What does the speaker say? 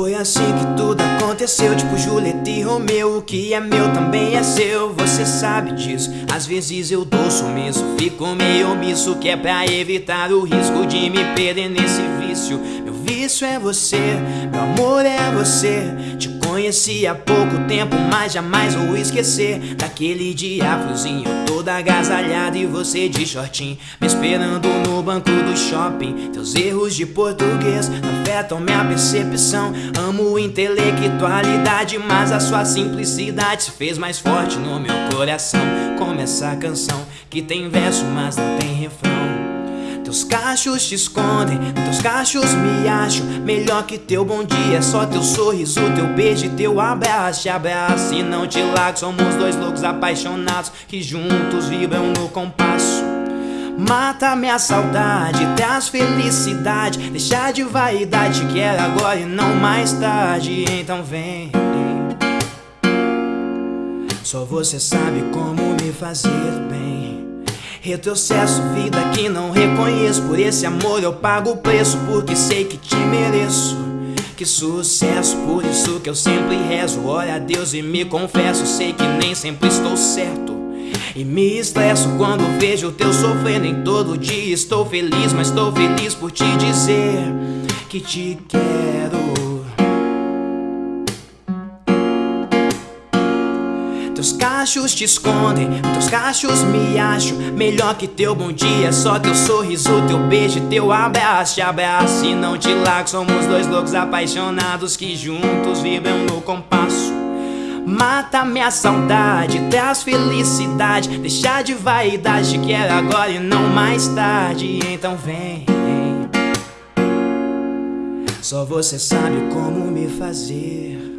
Foi assim que tudo aconteceu, tipo Julieta e Romeu. O que é meu também é seu, você sabe disso. Às vezes eu dou sumiço, fico meio omisso Que é pra evitar o risco de me perder nesse vício. Meu vício é você, meu amor é você. Te conheci há pouco tempo, mas jamais vou esquecer. Daquele dia friozinho, todo agasalhado E você de shortinho, me esperando no banco do shopping Teus erros de português afetam minha percepção. Amo intelectualidade, mas a sua simplicidade Se fez mais forte no meu coração. Como essa canção que tem verso, mas não tem refrão teus cachos te escondem, teus cachos me acham. Melhor que teu bom dia, é só teu sorriso, teu beijo e teu abraço. Te abraço e não te largo, somos dois loucos apaixonados Que juntos vibram no compasso. Mata minha saudade, traz felicidade Deixa de vaidade, quero agora e não mais tarde. Então vem Só você sabe como me fazer bem Retrocesso, vida que não reconheço. Por esse amor eu pago o preço Porque sei que te mereço. Que sucesso, por isso que eu sempre rezo. Olha a Deus e me confesso Sei que nem sempre estou certo. E me estresso quando vejo o teu sofrendo. Em todo dia Estou feliz, mas estou feliz por te dizer que te quero Teus cachos te escondem, teus cachos me acham. Melhor que teu bom dia, só teu sorriso, teu beijo, teu abraço. Te abraço e não te largo, somos dois loucos apaixonados Que juntos vibram no compasso. Mata minha saudade, traz felicidade. Deixa de vaidade, quero agora e não mais tarde. Então vem. Só você sabe como me fazer